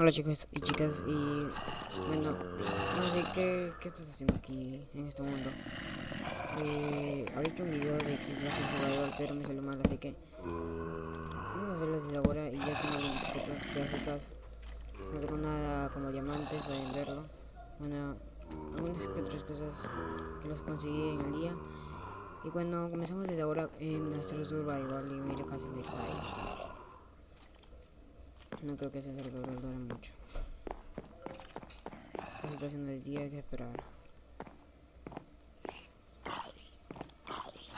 Hola chicos y chicas y bueno, no sé qué, qué estás haciendo aquí en este mundo. Eh, hecho un video de que es Salvador pero me salió mal así que vamos a hacerlo desde ahora y ya tengo algunas cosas. No tengo nada como diamantes para venderlo. Bueno, algunas que otras cosas que los conseguí en el día. Y bueno, comenzamos desde ahora en nuestro survival y mira casi me cae. No creo que ese servidor dure mucho. La situación del día hay que esperar.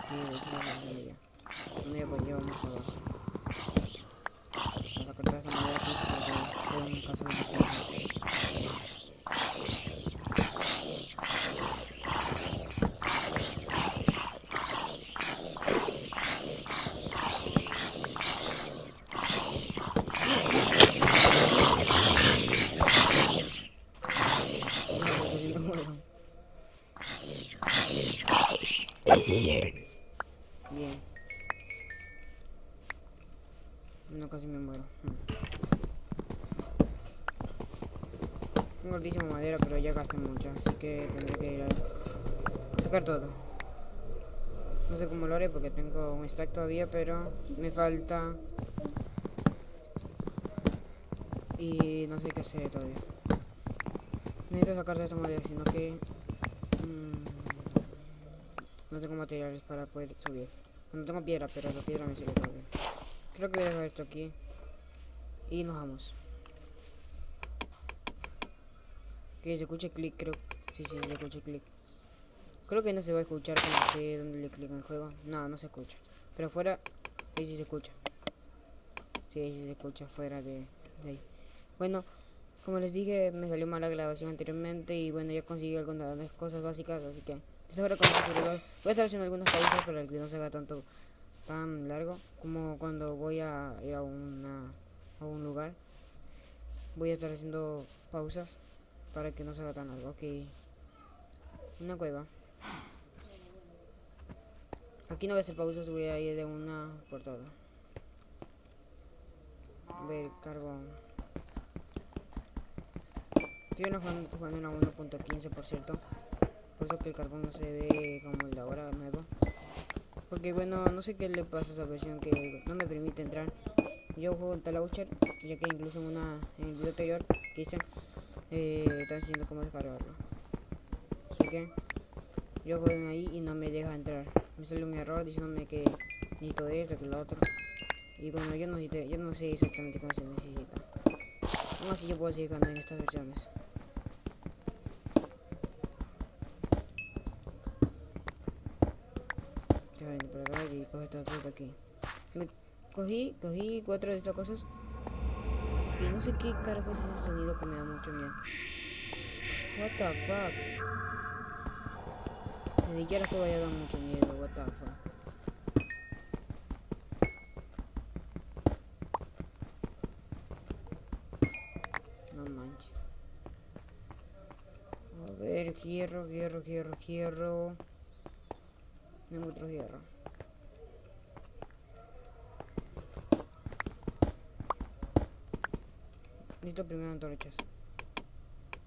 Sí. No ya pues llevamos abajo. Para cortar esta madera aquí se puede un caso de gasté mucha, así que tendré que ir a sacar todo. No sé cómo lo haré porque tengo un stack todavía, pero me falta... Y no sé qué hacer todavía. Necesito sacar de esta madera, sino que... Mmm, no tengo materiales para poder subir. No tengo piedra, pero la piedra me sirve todavía. Creo que voy a dejar esto aquí. Y nos vamos. Que se escuche clic, creo. Sí, sí, se escucha clic. Creo que no se va a escuchar cuando sé dónde le clic en el juego. No, no se escucha. Pero fuera, ahí sí se escucha. Sí, ahí sí se escucha fuera de, ahí. Bueno, como les dije, me salió mal la grabación anteriormente y bueno, ya conseguí algunas cosas básicas, así que Voy a estar haciendo algunas pausas para que no se haga tanto tan largo como cuando voy a ir a, una, a un lugar. Voy a estar haciendo pausas para que no se haga tan largo. Ok. Una cueva. Aquí no voy a hacer pausas, voy a ir de una por todo. Ver carbón. Estoy jugando, jugando en 1.15 por cierto por eso que el carbón no se ve como el de ahora nuevo porque bueno no sé qué le pasa a esa versión que no me permite entrar yo juego en Talaucher ya que incluso en una en el video anterior que hice eh, está diciendo cómo descargarlo así que yo juego ahí y no me deja entrar me sale un error diciéndome que necesito esto que lo otro y bueno yo no necesito, yo no sé exactamente cómo se necesita aún así yo puedo seguir jugando en estas versiones y coge esta fruta aquí. Me cogí, cogí cuatro de estas cosas. No sé qué carajo es ese sonido que me da mucho miedo. What the fuck. Ni siquiera que vaya a dar mucho miedo, what the fuck. No manches. A ver, hierro, hierro, hierro, hierro. Tengo otro hierro. Necesito primero antorchas.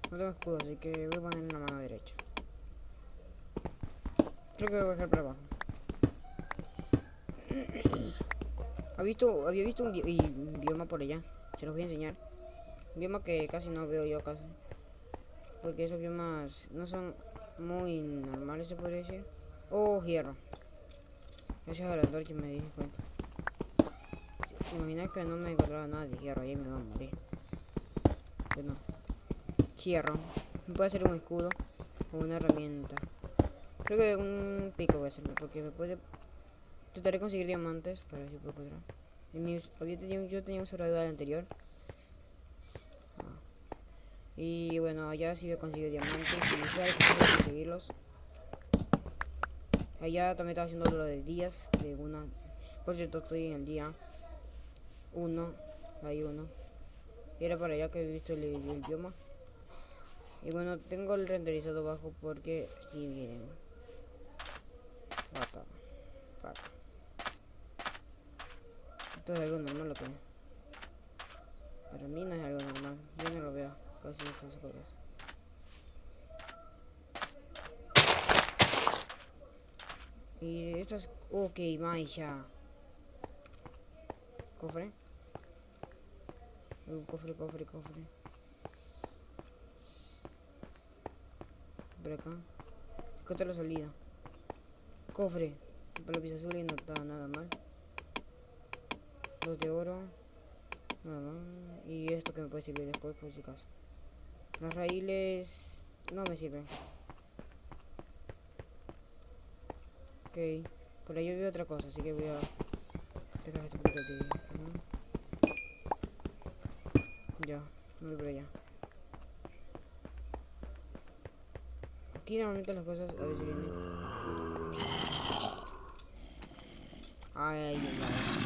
No tengo escudo, así que voy a poner en la mano derecha. Creo que voy a bajar para abajo. ¿Ha visto, había visto un, bioma por allá. Se los voy a enseñar. Un bioma que casi no veo yo casi. Porque esos biomas no son muy normales, se podría decir. Oh, hierro. Gracias a la antorcha me di cuenta. Imagina que no me encontraba nada de hierro, ahí me va a morir. Bueno, hierro. Puede ser un escudo o una herramienta. Creo que un pico voy a hacerlo porque me puede... Trataré de conseguir diamantes para ver si puedo encontrar. Mi, yo tenía un survival anterior. Ah. Y bueno, allá sí voy a conseguir diamantes y conseguirlos. Allá también estaba haciendo lo de días de una. Por cierto, estoy en el día 1. Hay uno. Y era para allá que he visto el, idioma. Y bueno, tengo el renderizado bajo porque si vienen. Esto es algo normal lo que Para mí no es algo normal. Yo casi estas cosas. Y estas... Ok, más ya. Cofre. Un cofre, cofre, cofre. Por acá. Acá la salida. Cofre. Para la azul y no está nada mal. Dos de oro. Nada. Y esto que me puede servir después por si acaso. Las raíles no me sirven. Ok. Por ahí yo veo otra cosa, así que voy a dejar este poquito Ya, no voy por allá. Aquí normalmente las cosas a veces vienen. Ay, ay, ay.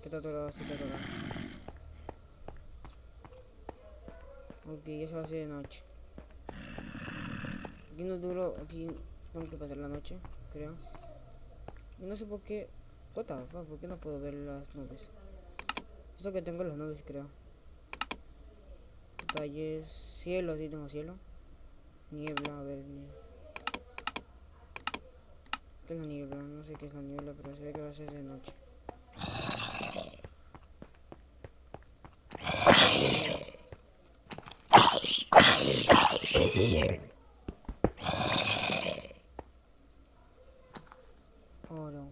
¿Qué está atorado? Sí está atorado. De noche. Aquí no duro, aquí tengo que pasar la noche, creo. No sé por qué. What the fuck, ¿por qué no puedo ver las nubes? Eso que tengo las nubes, creo. Detalles. Cielo, sí tengo cielo. Niebla, a ver. Niebla. Tengo niebla, no sé qué es la niebla, pero se ve que va a ser de noche. Oro.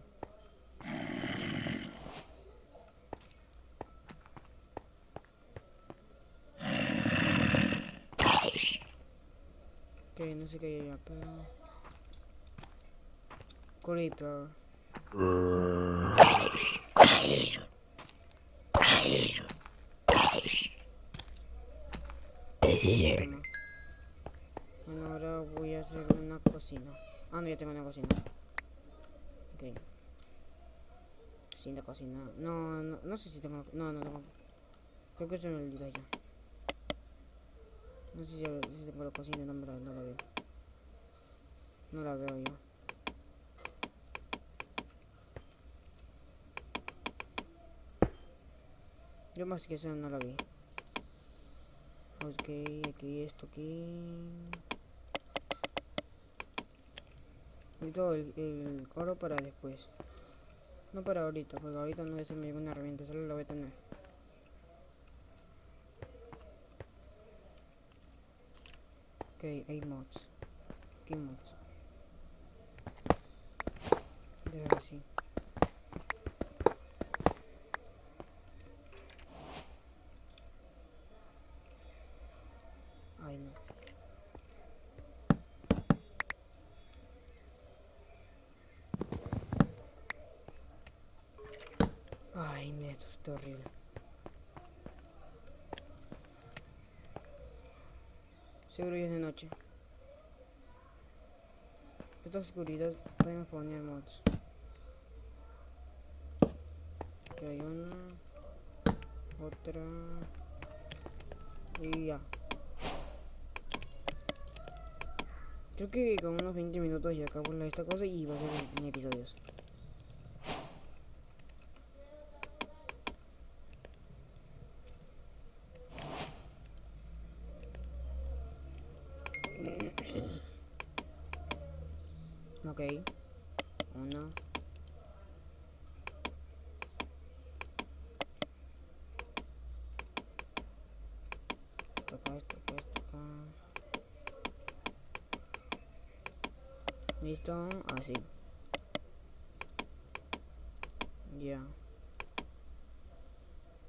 Ok, no sé qué hay allá, pero... Creeper. Bueno, ahora voy a hacer una cocina. Tengo una cocina. Ok. Cocina, cocina. No, no, no sé si tengo... No, no tengo... Creo que se me olvidó ya. No sé si, si tengo la cocina, no, la, no la veo. No la veo yo. Yo más que eso no la vi. Ok, aquí esto aquí. Y todo el, el oro para después. No para ahorita, porque ahorita no voy a hacerme ninguna herramienta, solo la voy a tener. Ok, hay mods. ¿Qué mods? Déjalo así. Ay, no. Ay, mira, esto está horrible. Seguro ya es de noche. Esta oscuridad podemos poner mods. Aquí hay una. Otra. Y ya. Creo que con unos 20 minutos ya acabo esta cosa y va a ser en episodios. Ok. Uno. Esto acá, esto acá, esto acá. Listo, así. Ya.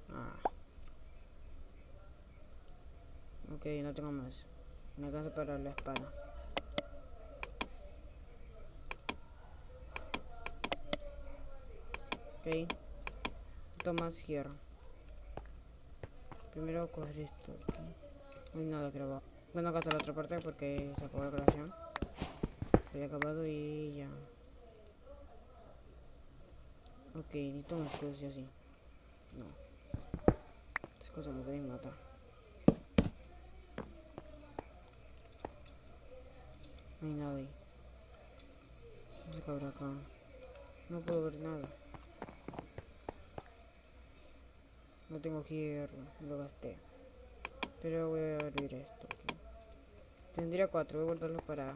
Ah. Ok, no tengo más. Me alcanza para la espada. Ok. Esto más hierro. Primero coger esto aquí. No hay nada grabado. Bueno, acá está la otra parte porque se acabó la grabación. Había acabado y ya. Ok, necesito un escudo sí así. No. Estas cosas me pueden matar. No hay nada qué habrá acá. No puedo ver nada. No tengo hierro, lo gasté. Pero voy a abrir esto. Tendría cuatro, voy a guardarlo para...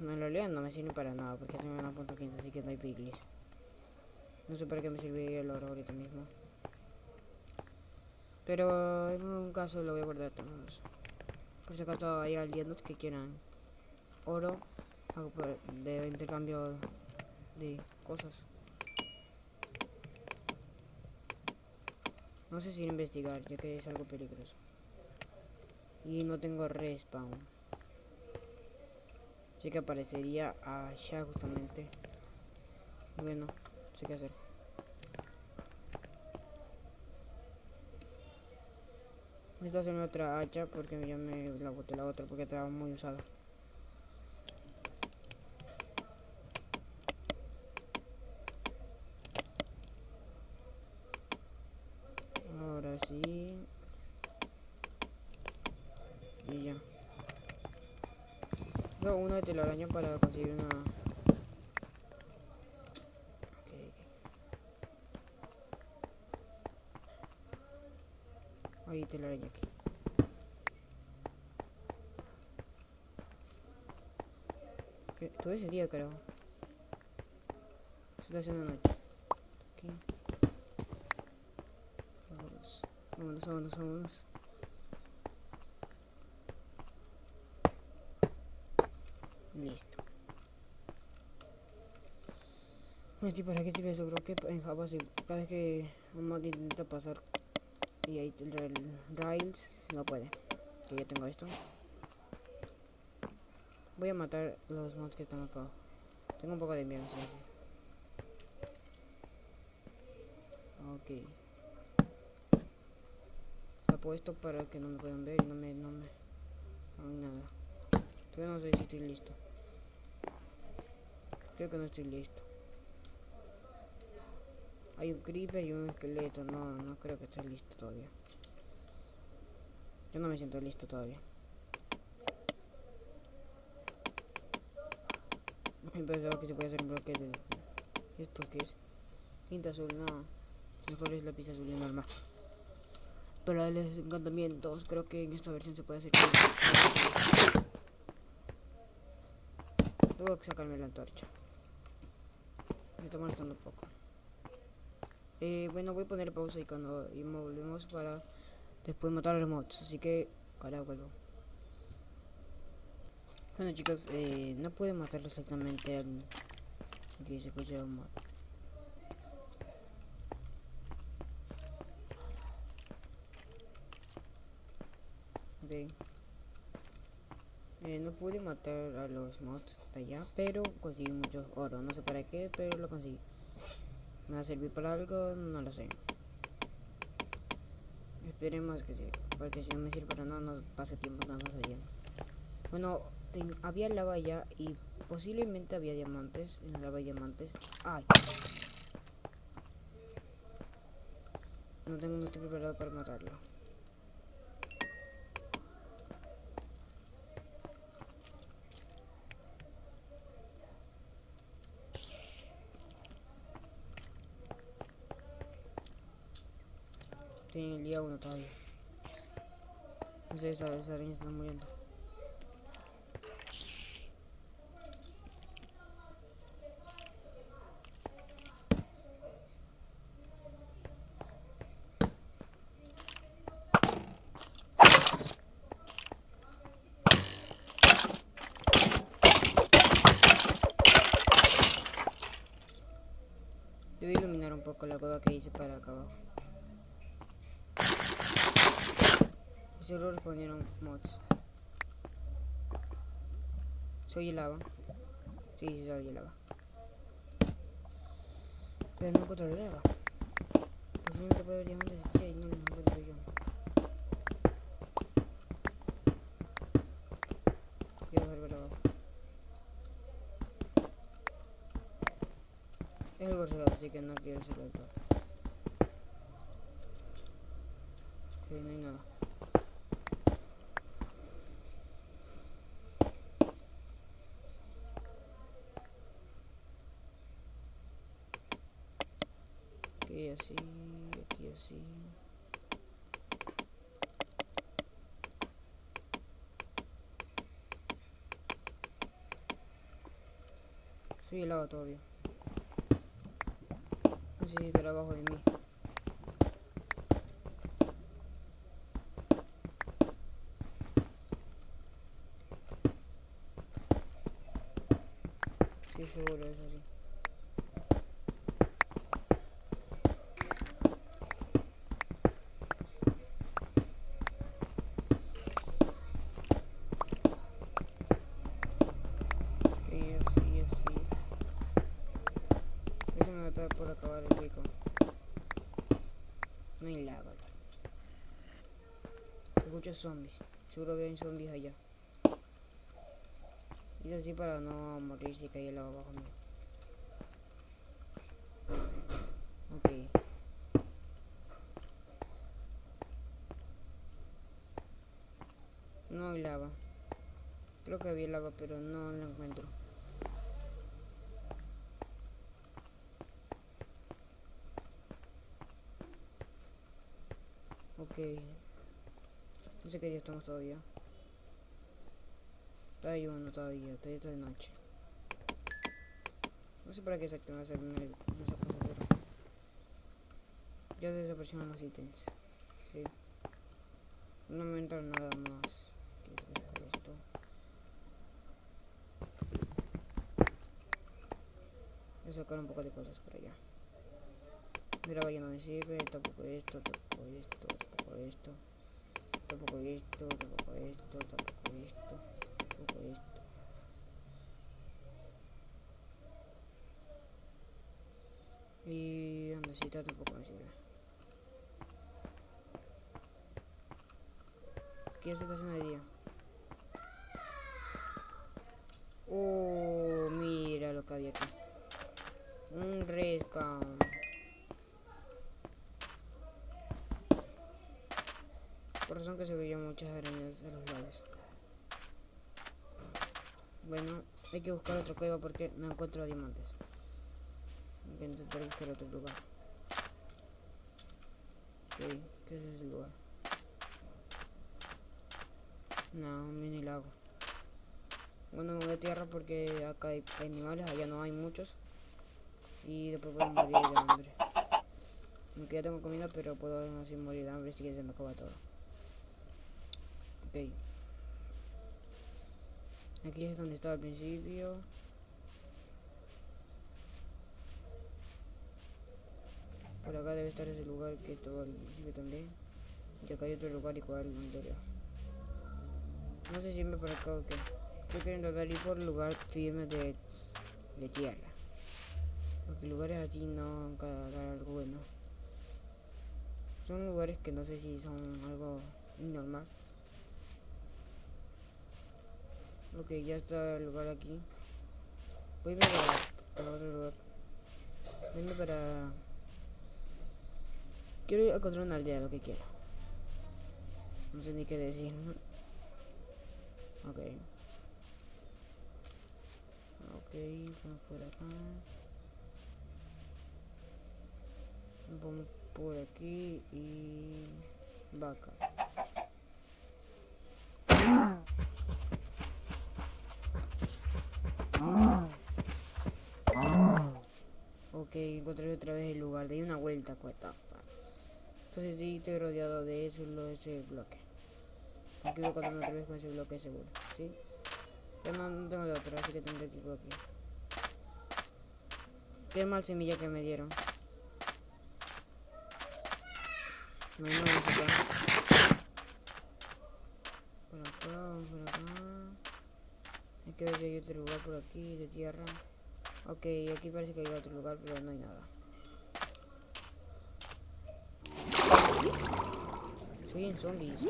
No, en realidad no me sirve para nada porque se me van a punto 15, así que no hay piglis. No sé para qué me serviría el oro ahorita mismo. Pero en un caso lo voy a guardar todos. Por si acaso hay alienos que quieran oro de intercambio de cosas. No sé si investigar, ya que es algo peligroso. Y no tengo respawn. Así que aparecería allá justamente. Bueno, no sé qué hacer. Necesito hacerme otra hacha porque ya me la boté la otra porque estaba muy usada. Ahora sí. Y ya. Telaraña para conseguir una... Ok. Ahí telaraña aquí. ¿Qué? Todo ese día, carajo. Se está haciendo noche. Aquí. Vámonos. Vámonos, vámonos, vámonos. Listo. Pues sí, ¿para qué sirve eso? Creo que en Java sí, cada vez que un mod intenta pasar y ahí el rail- rails no puede. Que ya tengo esto. Voy a matar los mods que están acá. Tengo un poco de miedo, sí, sí. Ok. Tapo esto para que no me puedan ver y no me, no me hagan nada. Todavía no sé si estoy listo. Creo que no estoy listo. Hay un creeper y un esqueleto. No, no creo que esté listo todavía. Yo no me siento listo todavía. Pensaba que se puede hacer un bloque de... ¿Esto qué es? Tinta azul, no. Mejor es lápiz azul y normal. Para los encantamientos, creo que en esta versión se puede hacer... Tengo que sacarme la antorcha. Me está molestando un poco. Eh, bueno, voy a poner pausa y cuando volvemos para después matar a los mods. Así que ahora vuelvo. Bueno chicos, eh, no puedo matarlo exactamente al que se escucha un mod. Ok. Eh, no pude matar a los mods de allá, pero conseguí mucho oro. No sé para qué, pero lo conseguí. ¿Me va a servir para algo? No lo sé. Esperemos que sí, porque si no me sirve para nada, no pase tiempo nada más allá. Bueno, había lava allá y posiblemente había diamantes. En la lava hay diamantes. ¡Ay! No tengo, estoy preparado para matarlo. Estoy en el día 1 todavía. No sé, esa, esa araña está muriendo. Debo iluminar un poco la cueva que hice para acá abajo. mods. Soy el lava. Sí, sí, soy el lava. Pero no encuentro el lava. Posiblemente puede haber diamantes aquí y no lo encuentro yo. Quiero ver para. Es algo real, así que no quiero hacerlo todo. Soy el agua todavía. Necesito el abajo de mí. Sí, seguro, es así. Ok, así, así. Eso me va a acabar el rico. No hay lava. Escucho zombies. Seguro que hay zombies allá. Hice así para no morir si cae lava abajo mío. Ok. No hay lava. Creo que había lava, pero no la encuentro. Ok. No sé qué día estamos todavía. Todavía uno todavía, todavía está de noche. No sé para qué exactamente hacer una, cosa, pero... Ya desaparecieron los ítems. Sí. No me entra nada más. Voy a sacar un poco de cosas por allá. Mira, vaya, no me sirve. Tampoco esto, tampoco esto, tampoco esto. Tampoco esto, tampoco esto, tampoco esto, tampoco esto. Y andesita tampoco me sirve. ¿Qué ya se está haciendo de día? Que se veían muchas arañas a los lados. Bueno, hay que buscar otra cueva porque no encuentro diamantes. Hay que intentar buscar otro lugar. Ok, ¿qué es ese lugar? No, un mini lago. Bueno, me voy a tierra porque acá hay animales, allá no hay muchos. Y después puedo morir de hambre. Aunque ya tengo comida, pero puedo así morir de hambre si que se me acaba todo. Aquí es donde estaba al principio. Por acá debe estar ese lugar que estaba al principio también. Y acá hay otro lugar igual anterior. No sé si irme por acá o qué. Estoy queriendo dar ir por lugar firme de, de tierra. Porque lugares así no van algo bueno. Son lugares que no sé si son algo normal. Ok, ya está el lugar aquí. Voy a ir para, otro lugar. A para... Quiero ir a encontrar una aldea, lo que quiero. No sé ni qué decir. Ok. Ok, vamos por acá. Vamos por aquí y... Vaca. Ok, encontré otra vez el lugar. De una vuelta, cuesta. Entonces sí, estoy rodeado de eso, lo, ese bloque. Aquí voy a encontrarme otra vez con ese bloque seguro, ¿sí? Pero no, no tengo de otro, así que tendré que ir por aquí. Qué mal semilla que me dieron. No más acá. Por acá, por acá. Que hay otro lugar por aquí, de tierra. Ok, aquí parece que hay otro lugar, pero no hay nada. Soy en zombies.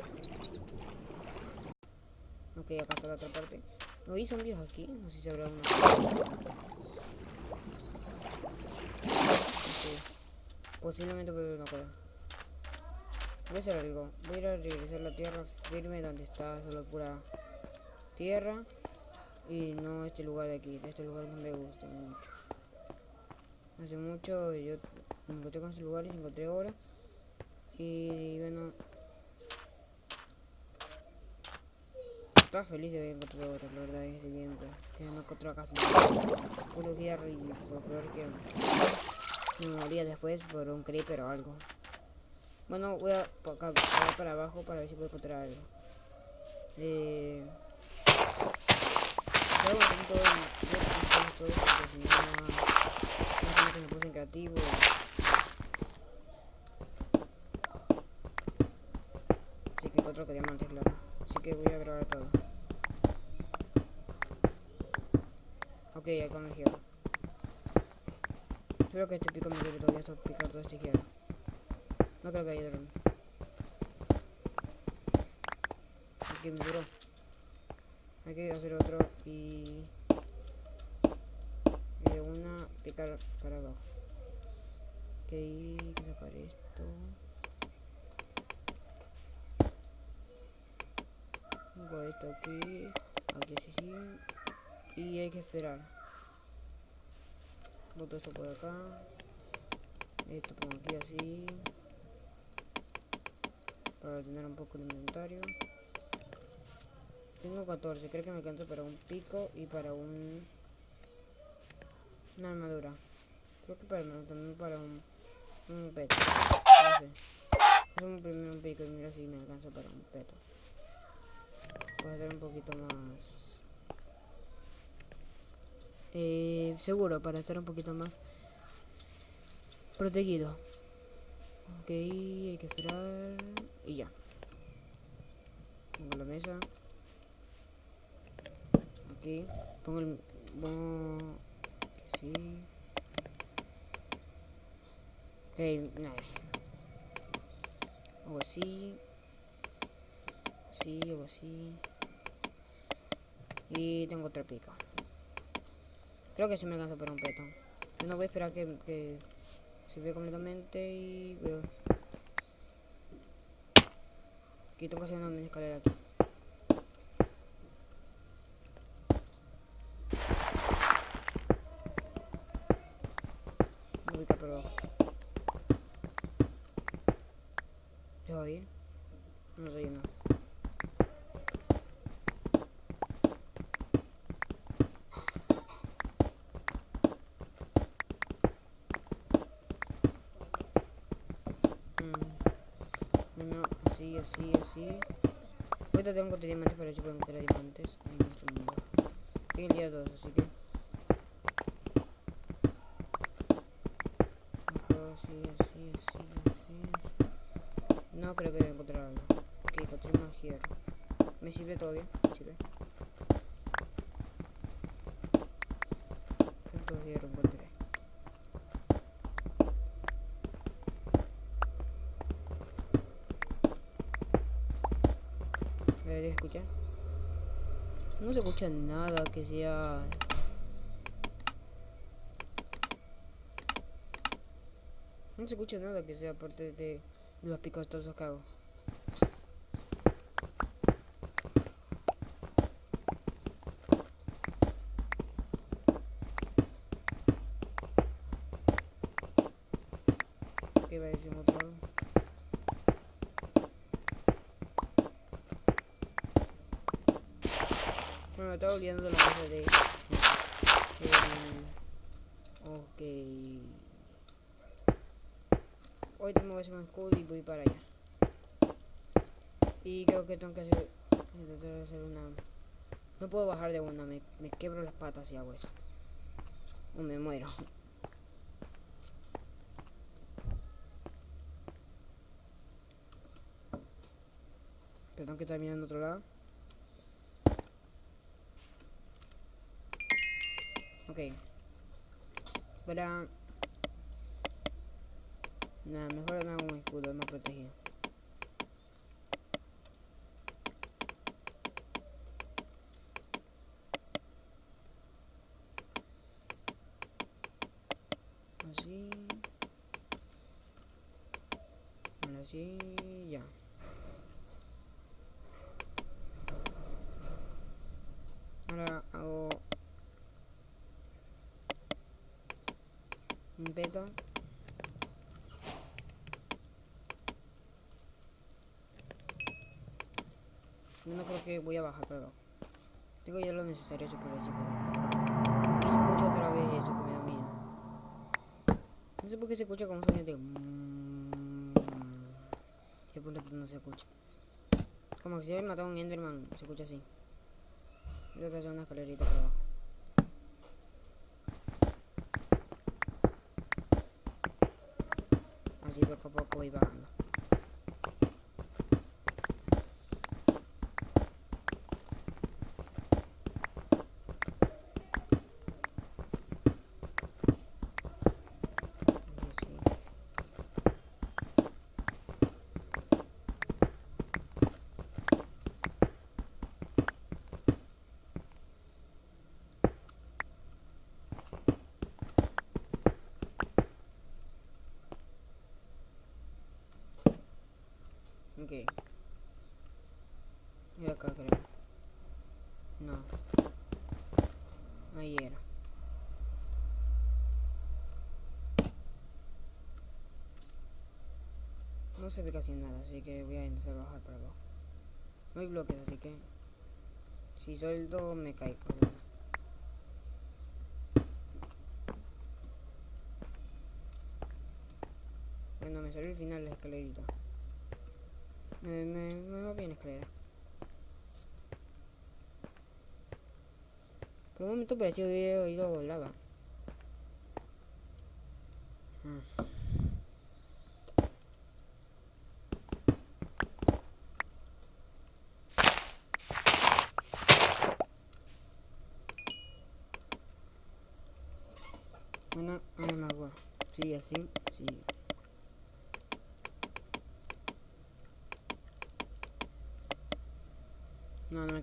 Ok, acá está la otra parte. ¿No hay zombies aquí? No sé si habrá uno. Posiblemente pero no acuerdo. Voy a hacer algo. Voy a regresar a la tierra firme donde está solo pura tierra. Y no este lugar de aquí. Este lugar no me gusta mucho. Hace mucho yo me encontré con este lugar y encontré ahora. Y bueno. Estaba feliz de haber encontrado ahora, la verdad, ese tiempo. Que no encontré casi. Puro guerra y por peor que me moría después por un creeper o algo. Bueno, voy a por acá, para abajo para ver si puedo encontrar algo. Eh, voy a todo el todo porque si no, no sé que me puse en creativo. Así que encuentro que diamantes, claro. Así que voy a grabar todo. Ok, acá me giro. Espero que este pico me quede todavía hasta picar todo este giro. No creo que haya drone. Aquí me duró. Hay que hacer otro y... De una picar para abajo. Ok, hay que sacar esto. Pongo esto aquí. Aquí sí, sí. Y hay que esperar. Boto esto por acá. Esto pongo aquí así para tener un poco de inventario. Tengo 14, creo que me alcanza para un pico y para un... Una armadura. Creo que para también para un... Un peto. No sé. Hacemos un pico y mira si me alcanza para un peto. Voy a hacer un poquito más... Eh, seguro, para estar un poquito más protegido. Ok, hay que esperar. Y ya. Pongo la mesa. Aquí. Pongo el... Pongo... Sí. Ok, nada. Hago así. Así, hago así. Y tengo otra pica. Creo que sí me alcanza para un petón. Yo no voy a esperar que, se ve completamente y veo. Aquí tengo que hacer una escalera aquí. Voy a ubicar por abajo. ¿Dejo ir? No sé nada. Así, así, así. Ahorita tengo que encontrar diamantes para ver si puedo encontrar diamantes nuestro mundo. Tengo el día 2, así que... Así, así, así, así. No creo que voy a encontrar algo. Ok, encontré más hierro. ¿Me sirve todavía? ¿Me sirve? ¿Cuántos hierro encontré? debería No se escucha nada que sea... No se escucha nada que sea aparte de los picotazos que hago. ¿Qué va a decir otro lado? Bueno, me estaba olvidando la mesa de... Eh, ok. Hoy me voy a hacer un escudo y voy para allá. Y creo que tengo que hacer... Intentar hacer una... No puedo bajar de una, me, me quebro las patas si hago eso. O me muero. Pero tengo que estar mirando otro lado. Ok. Para... Nada, mejor me hago un escudo, es más protegido. Así. así, ya. Ahora hago un. No creo que voy a bajar pero Tengo ya lo necesario por eso. Y se escucha otra vez eso que me da miedo. No sé por qué se escucha como sonido de... ¿Qué punto no se escucha? Como que si había matado a un Enderman, se escucha así. A hacer una escalerita por abajo. Así poco a poco voy bajando. Ok. Era acá, creo. No. Ahí era. No se ve casi nada, así que voy a intentar bajar para abajo. No hay bloques, así que... Si suelto, me caigo. Bueno, me salió el final la escalerita. Me, me, me va bien escalera. Por un momento pareció haber oído lava. Mm. Bueno, no, agua. Sigue así, sigue.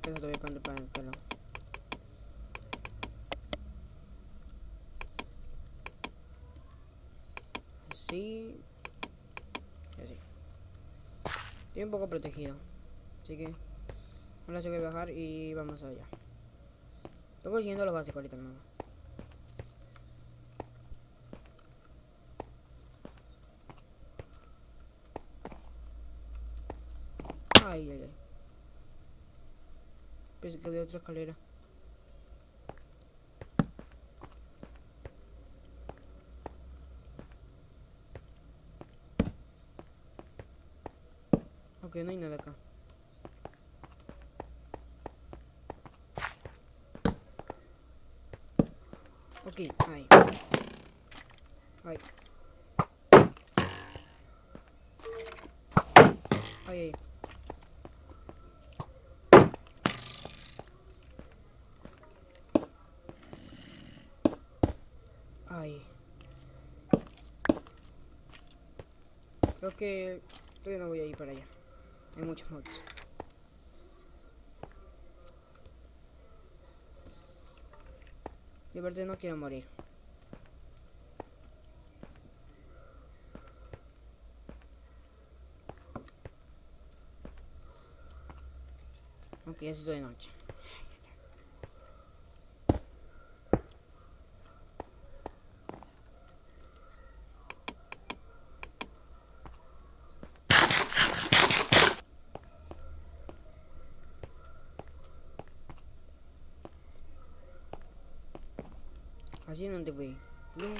No, no me alcanza todavía para, para el pelo. Así. Así. Estoy un poco protegido. Así que... Ahora se voy a bajar y vamos allá. Estoy consiguiendo lo básico ahorita, hermano. Ay, ay, ay. Otra escalera. Ok, no hay nada acá. Ok, ahí. Ahí. Ahí, ahí. Ay. Creo que todavía no voy a ir para allá. Hay muchos mods. Y aparte no quiero morir. Aunque ya estoy de noche. Así no te voy. Plum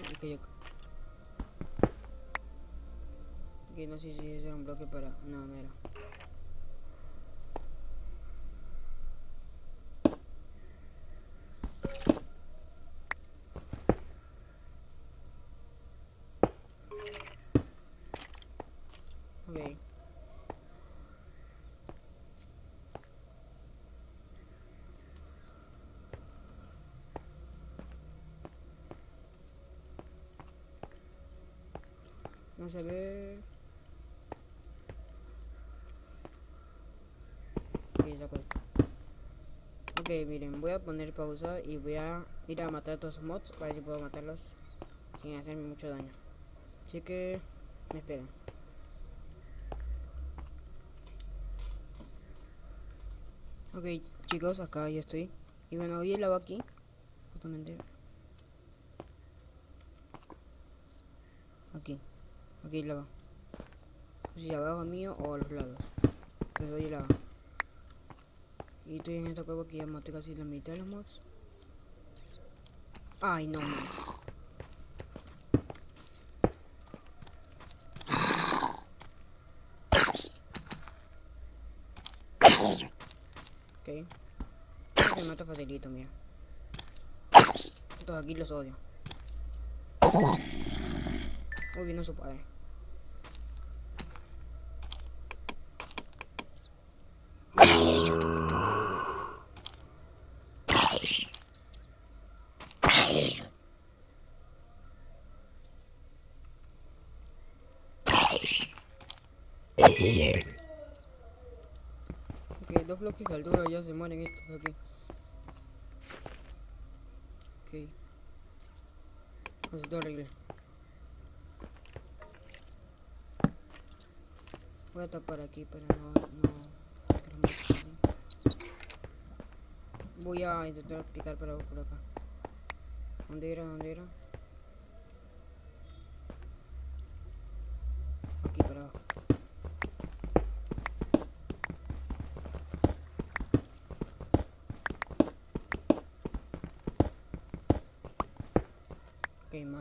y no sé si era un bloque para. No, no. Vamos a ver. Ok, miren, voy a poner pausa y voy a ir a matar a todos los mods para ver si puedo matarlos sin hacerme mucho daño. Así que me esperan. Ok, chicos, acá ya estoy. Y bueno, hoy el agua aquí, justamente. Aquí. Aquí el lava. Si abajo mío o a los lados. Pero el lava. Y estoy en esta cueva que ya maté casi la mitad de los mods. Ay, no. man. Ok. Se mata facilito, mira. Todos aquí los odio. Uy, vino su padre. Ok, dos bloques de altura ya se mueren estos aquí. Ok. Es horrible. Voy a tapar aquí para no... Voy a intentar picar para por acá. ¿Dónde era? ¿Dónde era? Aquí para abajo.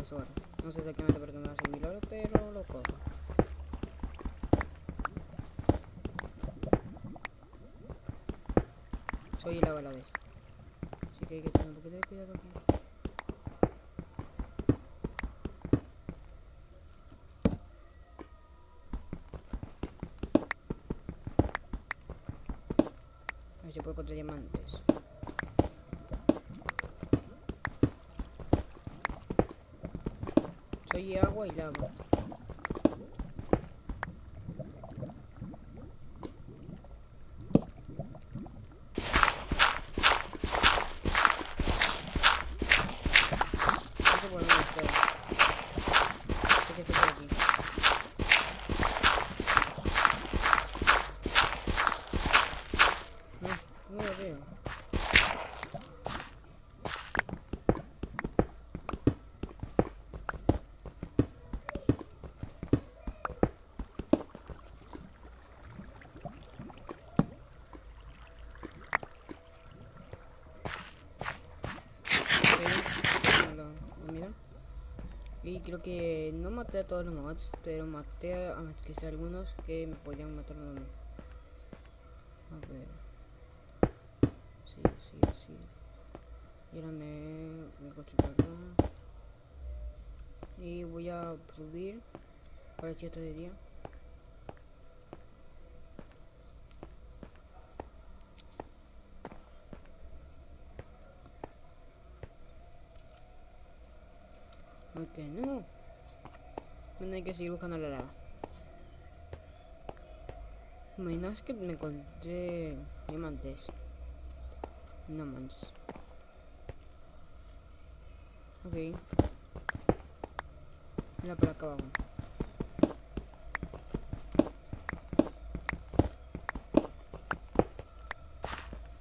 No sé exactamente por qué me va a oro, pero lo cojo. Soy el agua a la vez. Así que hay que tener un poquito de cuidado aquí. A ver si puedo encontrar diamantes. Agua y lava. No sé por dónde estoy. Sé que estoy por aquí. No, no lo veo. Ok, no lo, lo miro. Y creo que no maté a todos los mods, pero maté a, a algunos que me podían matar a mí. A ver. Sí, sí, sí. Y ahora me, me construyo acá. Y voy a subir. Para si está de no. Bueno, hay que seguir buscando la lava. Imaginas que me encontré diamantes. No manches. Ok. Mira por acá abajo.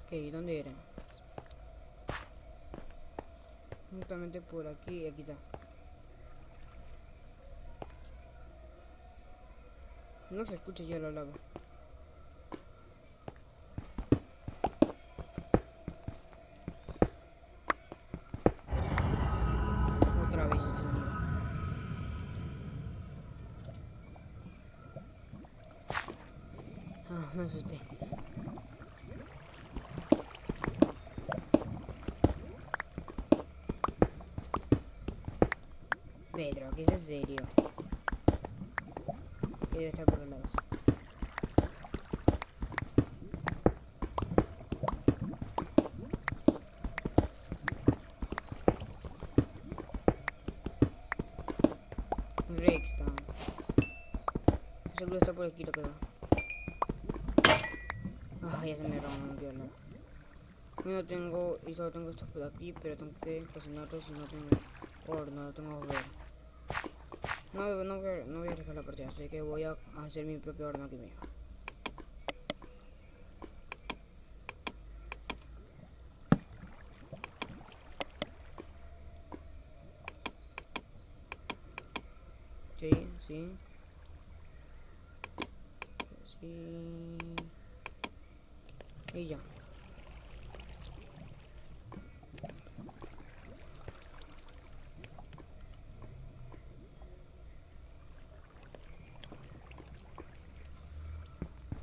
Ok, ¿dónde era? Justamente por aquí, aquí está. No se escucha ya la lava. Otra vez. Ah, me asusté. Pedro, ¿qué es en serio? Que debe estar por está por aquí la cosa. Ay, ya se me rompió. No tengo, y solo tengo esto por aquí, pero tengo que cocinarlo si no tengo horno, no tengo horno. No, no, voy a, no voy a arriesgar la partida, así que voy a hacer mi propio horno aquí mismo. Sí, sí. Y ya.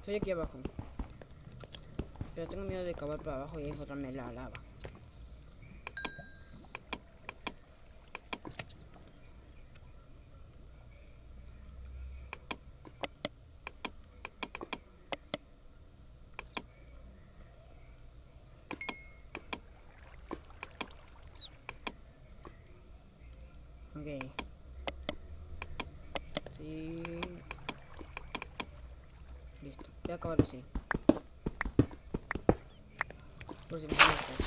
Estoy aquí abajo. Pero tengo miedo de cavar para abajo y encontrarme la lava. Ok. Sí. Listo. Voy a acabar así. Por si me molestas.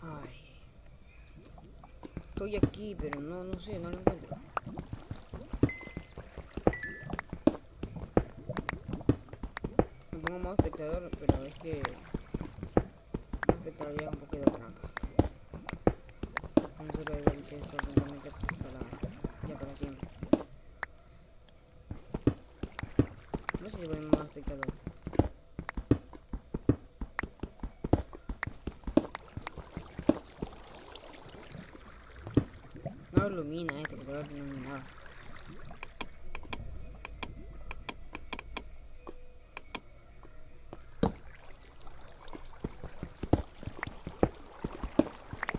Ay. Estoy aquí, pero no, lo encuentro. Me pongo modo espectador, pero es que... modo espectador ya es un poquito trampa. Se puede ver que esto simplemente para... ya para siempre. No sé si ponemos modo espectador. No ilumina esto, que se va a iluminar.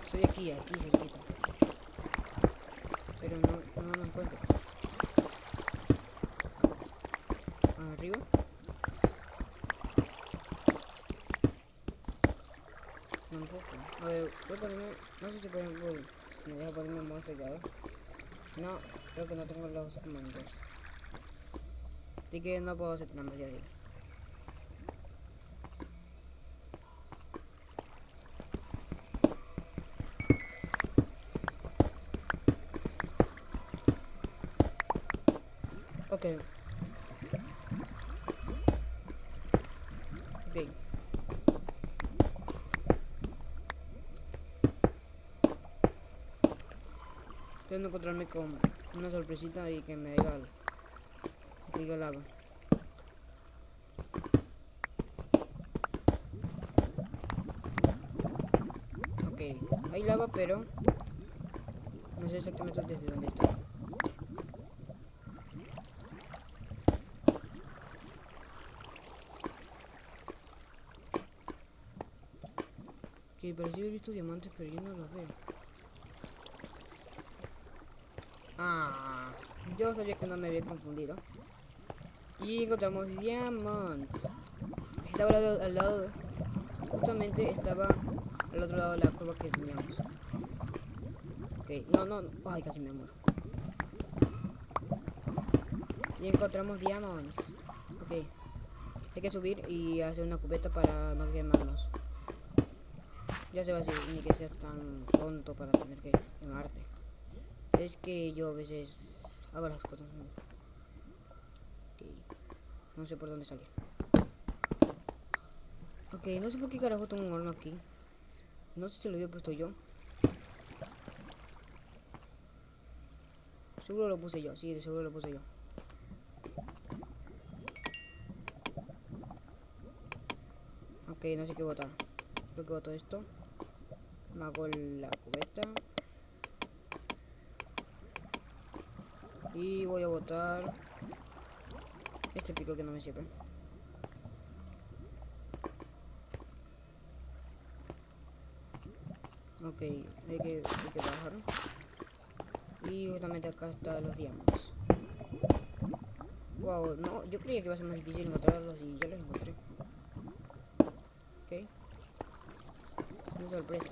Estoy aquí, aquí cerquita. Pero no, no lo encuentro. ¿Arriba? Tampoco. A ver, voy a ponerme... No sé si pueden... Me deja ponerme un monstruo ya, No, creo que no tengo los comandos. Así que no puedo hacer trampas y así. Ok. Ok. Espero no encontrarme con una sorpresita y que me diga, que diga lava. Ok, hay lava pero no sé exactamente desde dónde está. Que parecía haber visto diamantes pero yo no los veo. Ah, yo sabía que no me había confundido. Y encontramos diamonds. Estaba al lado, al lado, justamente estaba al otro lado de la curva que teníamos. Ok, no, no, ay, casi me muero. Y encontramos diamonds. Ok, hay que subir y hacer una cubeta para no quemarnos. Ya se va así, ni que seas tan tonto para tener que quemarte. Es que yo a veces hago las cosas. No sé por dónde salir. Ok, no sé por qué carajo tengo un horno aquí. No sé si lo había puesto yo. Seguro lo puse yo, sí, de seguro lo puse yo. Ok, no sé qué botar. Creo que boto esto. Me hago la cubeta. Y voy a botar este pico que no me sirve. Ok, hay que, hay que bajar. Y justamente acá están los diamantes. Wow, no, yo creía que iba a ser más difícil encontrarlos y ya los encontré. Ok. Una sorpresa.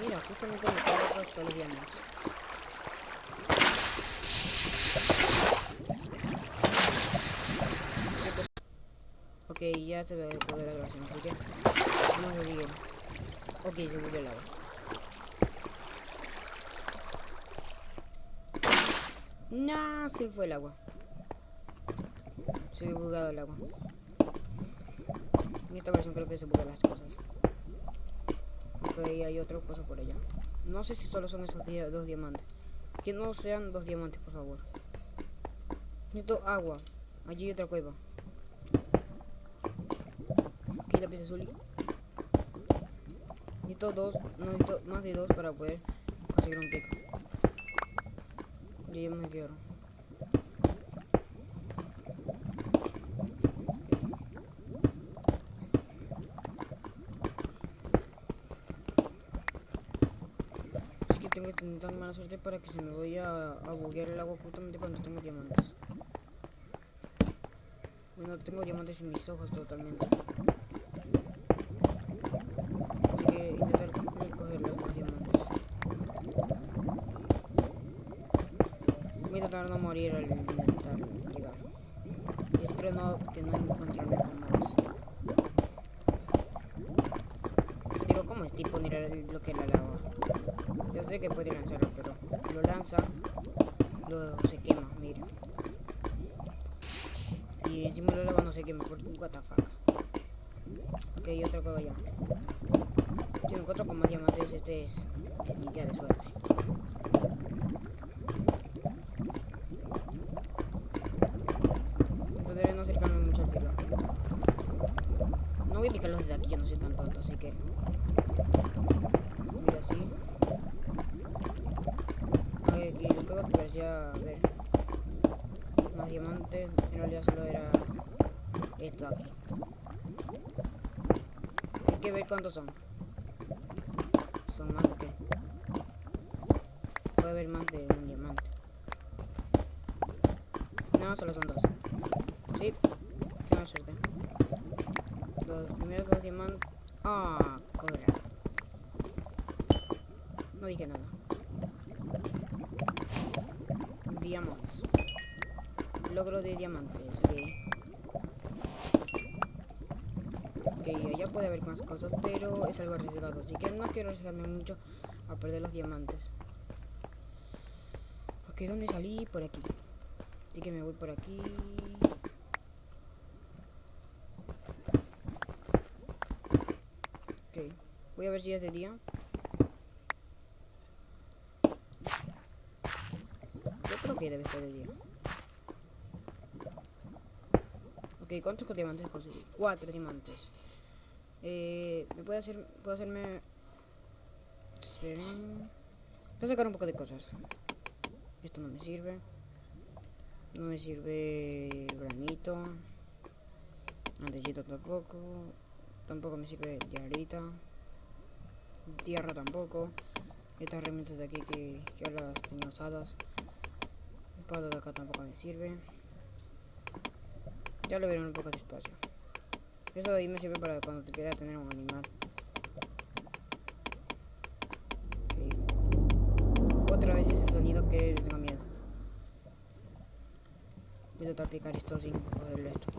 Mira, justamente me acá todos los diamantes. Ok, ya se ve poder de la grabación, así que vamos a seguir. Ok, se volvió el agua. No, se fue el agua. Se me bugado el agua. En esta versión creo que se bugan las cosas. Ok, hay otra cosa por allá. No sé si solo son esos dos diamantes. Que no sean dos diamantes, por favor. Necesito agua. Allí hay otra cueva. La pieza azul. Necesito dos, no necesito más de dos para poder conseguir un pico. Yo ya me quiero. Es que tengo que tener tan mala suerte para que se me vaya a buguear el agua justamente cuando tengo diamantes. Bueno, tengo diamantes en mis ojos totalmente. Así que intentar recoger los diamantes. No morir al intentar llegar. Y espero no, que no encontrarme con mobs. Digo, ¿cómo es tipo tirar el bloque la lava? Yo sé que puede lanzarlo, pero lo lanza, luego se quema, miren. Y encima la lava no se quema, por what the fuck. Ok, otra cueva ya. Si me encuentro con más diamantes, este es, es mi día de suerte. Intentaré no acercarme mucho al filo. No voy a picarlos desde aquí, yo no soy tan tonto, así que... Mira así. Que veo que parecía ver más diamantes, en realidad solo era esto aquí. Hay que ver cuántos son. ¿Son más o qué? Puede haber más de un diamante. No, solo son dos. Sí, qué mala suerte. Los primeros dos diamantes. Ah, corre. No dije nada. Diamantes. Logro de diamantes. ok. Ok, allá puede haber más cosas, pero es algo arriesgado. Así que no quiero arriesgarme mucho a perder los diamantes. Ok, ¿dónde salí? Por aquí. Así que me voy por aquí. Ok, voy a ver si es de día. Yo creo que debe estar de día. Ok, ¿cuántos diamantes conseguí? Cuatro diamantes. Eh, ¿Me puede hacer, puedo hacerme... Voy a sacar un poco de cosas. Esto no me sirve. No me sirve granito. Antecito tampoco. Tampoco me sirve diarita. Tierra tampoco. Estas herramientas de aquí que ya las tenía usadas. El palo de acá tampoco me sirve. Ya lo veré un poco despacio. Eso de ahí me sirve para cuando te quiera tener un animal. Ok. Otra vez ese sonido que tengo miedo. Voy a tratar de aplicar esto sin cogerle esto.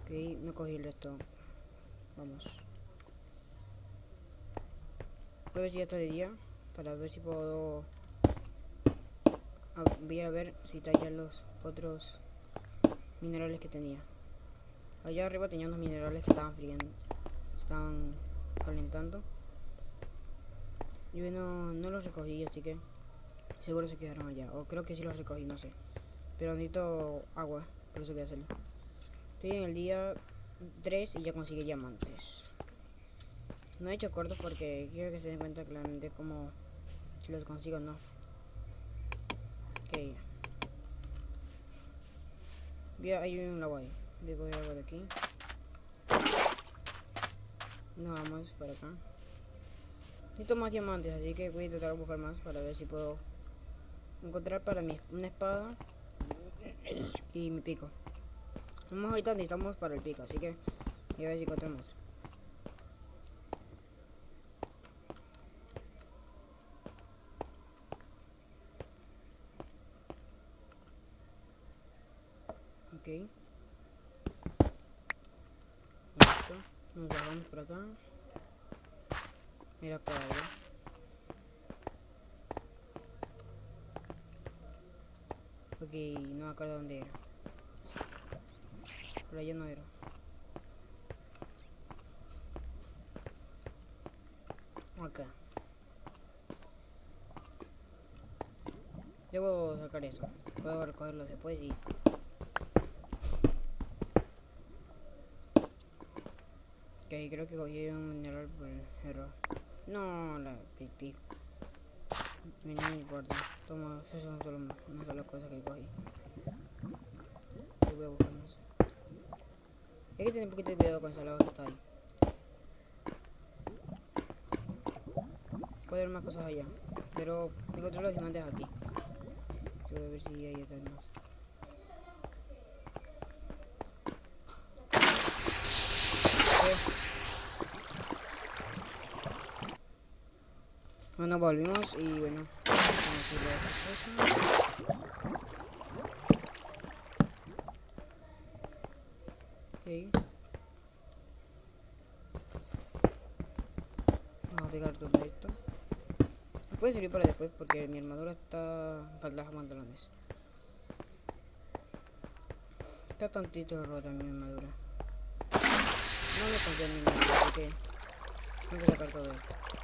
Ok, no cogí esto. Vamos. Voy a ver si ya está de día. Para ver si puedo... a- voy a ver si tallan los otros minerales que tenía. Allá arriba tenía unos minerales que estaban friendo. Estaban calentando. Y bueno, no los recogí, así que seguro se quedaron allá. O creo que sí los recogí, no sé. Pero necesito agua, por eso quería hacerlo. Estoy en el día 3 y ya conseguí diamantes. No he hecho cortos porque quiero que se den cuenta claramente cómo los consigo o no. Ok. Ya hay un agua ahí. Voy a de aquí. Nos vamos para acá. Necesito más diamantes, así que voy a intentar buscar más para ver si puedo encontrar para mí una espada y mi pico. Vamos ahorita necesitamos para el pico, así que voy a ver si encuentro Listo. Nos bajamos por acá. Mira para allá. Ok, no me acuerdo dónde era. Por allá no era. Acá. Debo sacar eso. Puedo recogerlo después y... Creo que cogí un mineral por error. No, la pipí. No importa. Toma, eso son solo una sola cosa que cogí. Voy a buscar más. Hay que tener un poquito de cuidado con esa lava que está ahí. Puede haber más cosas allá. Pero encontré los diamantes aquí. Voy a ver si hay otras más. Bueno, volvimos y bueno. Vamos a hacer otra cosa. Ok. Vamos a pegar todo esto. Me puede servir para después porque mi armadura está... Falta pantalones. Está tantito rota mi armadura. No confío en mi armadura, así que... Tengo que sacar todo esto.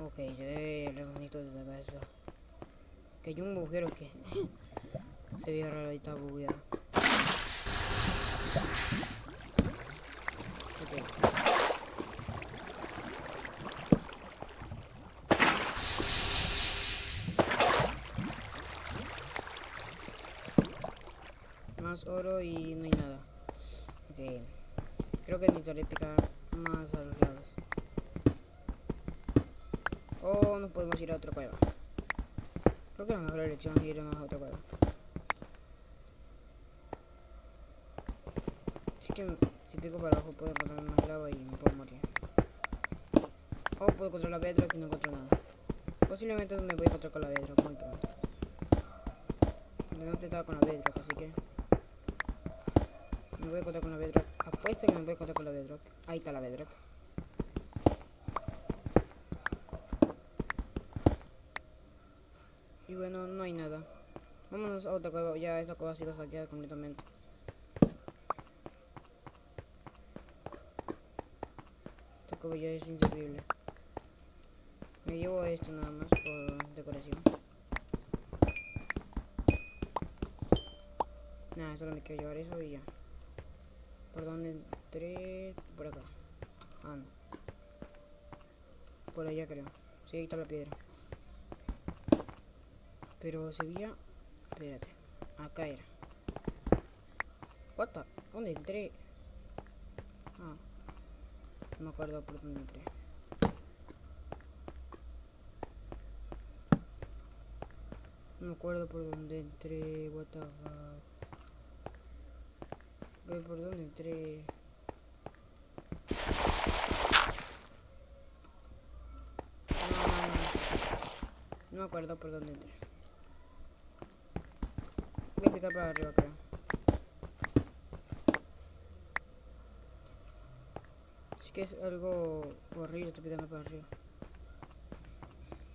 Ok, se ve re bonito desde acá eso. Que hay un agujero que... se ve raro y está bugueado. Ok. Más oro y no hay nada. Ok. Creo que necesitaré picar más a podemos ir a otra cueva. Creo que la mejor elección es irnos a otra cueva. Así que si pico para abajo puedo encontrar más lava y me puedo morir. O puedo encontrar la bedrock y no encuentro nada. Posiblemente me voy a encontrar con la bedrock muy pronto. No te estaba con la bedrock, así que... Me voy a encontrar con la bedrock. Apuesta que me voy a encontrar con la bedrock. Ahí está la bedrock. Y bueno, no hay nada. Vámonos a otra cueva ha sido saqueada completamente. Cueva ya es inservible. Me llevo esto nada más por decoración. Nada, solo me quiero llevar eso y ya. ¿Por dónde entré? Por acá. Ah, no. Por allá creo. Sí, ahí está la piedra. Pero se veía... Espérate. Acá era. What the? ¿Dónde entré? Ah. No me acuerdo por dónde entré. No me acuerdo por dónde entré. What the fuck. Por dónde entré. No, no, no. No me acuerdo por dónde entré. Para arriba, creo. Es que es algo horrible, estoy picando para arriba.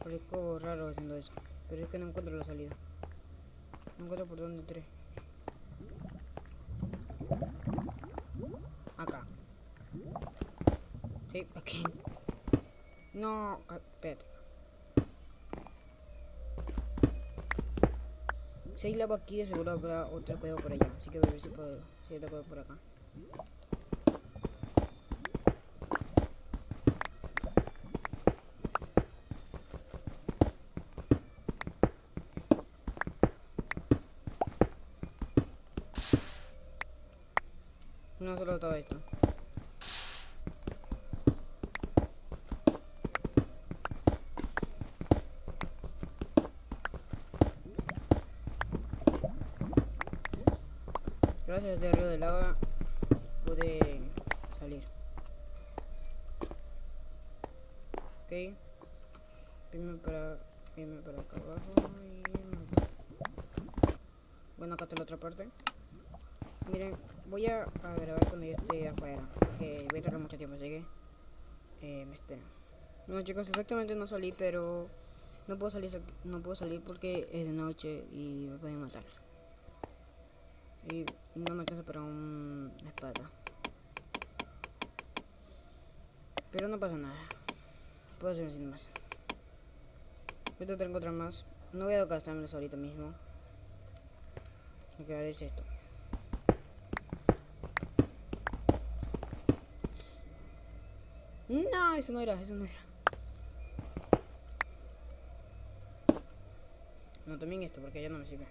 Parezco raro haciendo eso. Pero es que no encuentro la salida. No encuentro por dónde entré. Acá. Sí, aquí. No, espérate. Si hay lava aquí, de seguro habrá otra cueva por allá. Así que voy a ver si puedo. Si hay otra cueva por acá. No solo todo esto. Gracias a este río de pude salir. Ok. Irme para, irme para acá abajo y... Bueno, acá está la otra parte. Miren, voy a, grabar cuando yo esté afuera, porque voy a tardar mucho tiempo, así que eh, me esperan. No chicos, exactamente no salí, pero no puedo salir, no puedo salir porque es de noche y me pueden matar. Y no me alcanza para un- espada. Pero no pasa nada. Puedo hacer sin más. Ahorita tengo otra más. No voy a gastármelos ahorita mismo. Lo que haré es esto. No, eso no era, eso no era. No, también esto, porque ya no me sirve.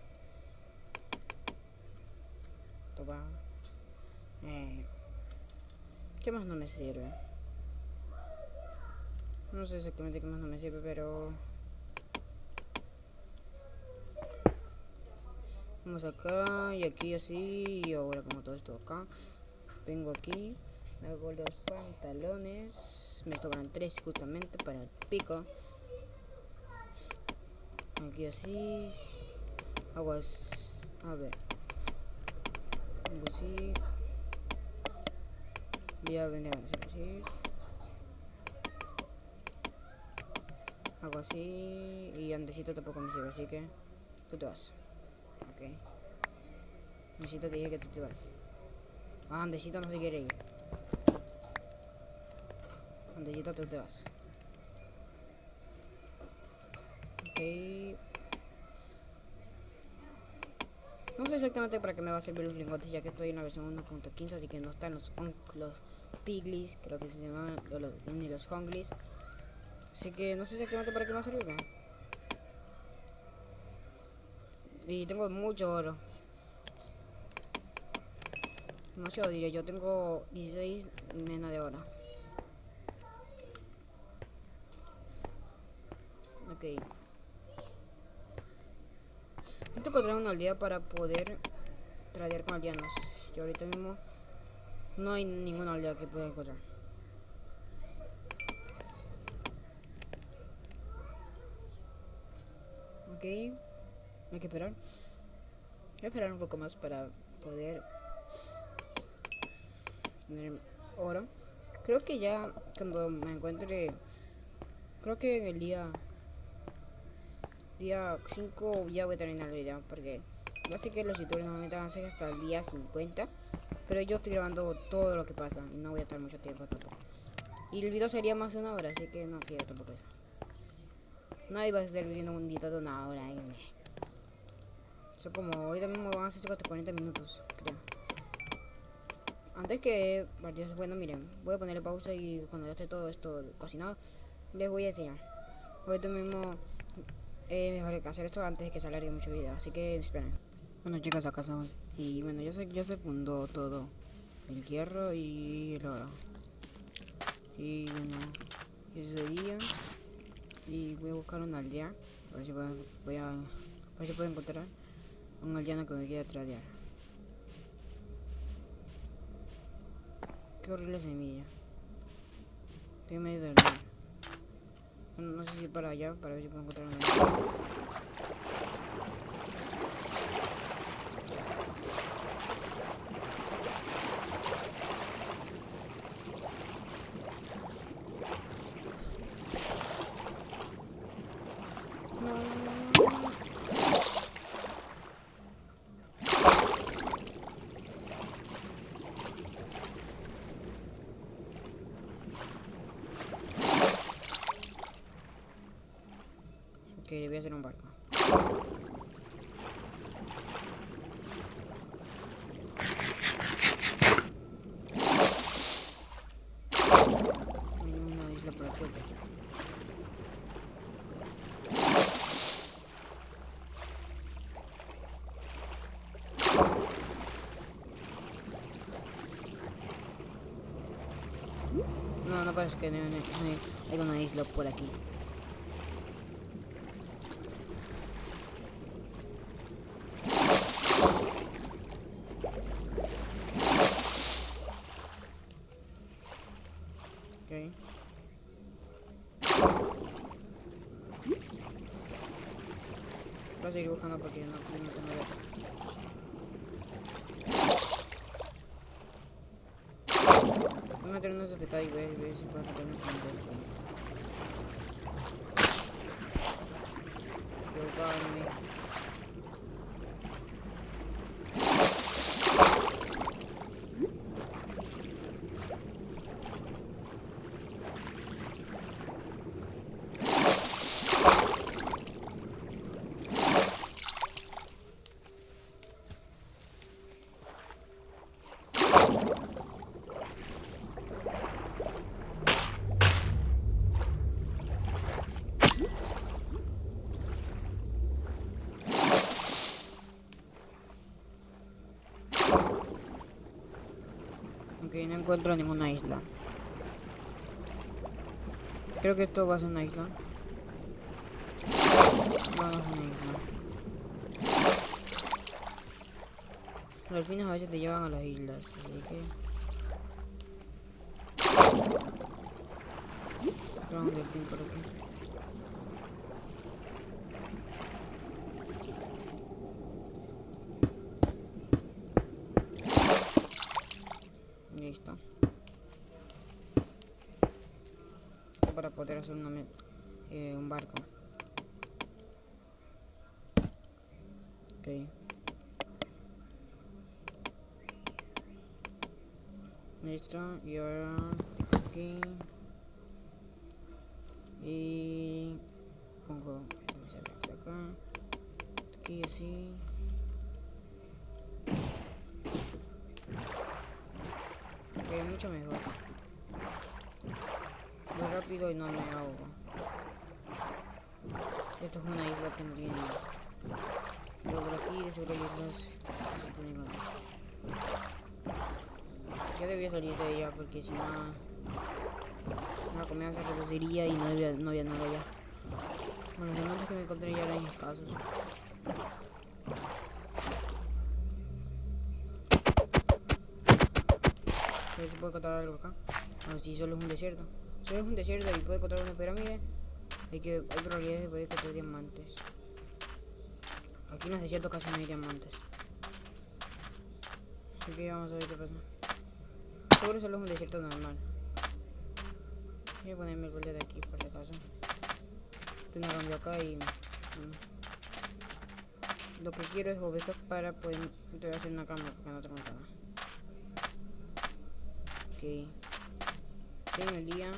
Eh. ¿Qué más no me sirve? No sé exactamente qué más no me sirve, pero... Vamos acá y aquí así y ahora pongo todo esto acá. Vengo aquí, hago los pantalones. Me sobran tres justamente para el pico. Aquí así. Aguas. A ver. Algo así. Voy a venir a hacer así. Hago así. Y andecito tampoco me sirve, así que. Tú te vas. Ok. Andecito te dije que tú te vas. Ah, Andecito no se quiere ir. Andecito tú te vas. Ok. No sé exactamente para qué me va a servir los lingotes, ya que estoy en la versión 1.15, así que no están los, los piglis, creo que se llaman, ni los honglis. Así que no sé exactamente para qué me va a servir. Y tengo mucho oro. Demasiado diría yo, tengo 16 menos de oro. Ok. Necesito encontrar una aldea para poder tradear con aldeanos. Y ahorita mismo no hay ninguna aldea que pueda encontrar. Ok. Hay que esperar. Voy a esperar un poco más para poder tener oro. Creo que ya cuando me encuentre... Creo que en el día día 5 ya voy a terminar el video porque no sé que los youtubers normalmente van a hacer hasta el día 50 pero yo estoy grabando todo lo que pasa y no voy a estar mucho tiempo tampoco. Y el video sería más de una hora así que no quiero tampoco eso. No iba a estar viendo un video de una hora eso como hoy también me van a hacer 40 minutos creo. Antes que partidos bueno miren voy a ponerle pausa y cuando ya esté todo esto cocinado les voy a enseñar. Ahorita mismo eh, mejor hacer esto antes de que alargue mucho video, así que esperen. Bueno chicos, acá estamos. Y bueno, ya se, ya se fundó todo. El hierro y el oro. Y bueno, ese sería. Y voy a buscar una aldea. A ver si puedo, voy a, a ver si puedo encontrar un aldeano que me quiera tradear. Qué horrible semilla. Estoy medio del no sé si para allá, para ver si puedo encontrar una. que voy a hacer un barco. Hay una isla por aquí. No, parece que no, no, hay una isla por aquí. Voy a seguir buscando porque no, no unos de pecado y ver, ver si puedo encontrarme con un delfín. Equivocarme. Ok, no encuentro ninguna isla. Creo que esto va a ser una isla. No, no es una isla. Los delfines a veces te llevan a las islas, así que... Un delfín por aquí. Listo. Esto para poder hacer una, eh, un barco. Ok. Listo, y ahora aquí. Y pongo vamos a ver hasta acá. Aquí así. Ok, mucho mejor. Muy rápido y no me ahogo. Esto es una isla que no tiene nada. Pero por aquí de seguro hay. Yo debía salir de ella porque si no la comida se reduciría y no había, no había nada allá. Bueno, los diamantes que me encontré ya eran escasos. A ver encontrar algo acá. No, si solo es un desierto. Solo es un desierto y puedo encontrar una pirámide. Hay que hay probabilidades de poder encontrar diamantes. Aquí en los desiertos casi no hay diamantes. Así que vamos a ver qué pasa. Seguro solo es un desierto normal. Voy a el borde de aquí por si acaso. Tengo un cambio acá y... mm. Lo que quiero es ovejas para poder... Hacer una cama porque no tengo cama. Ok. En el día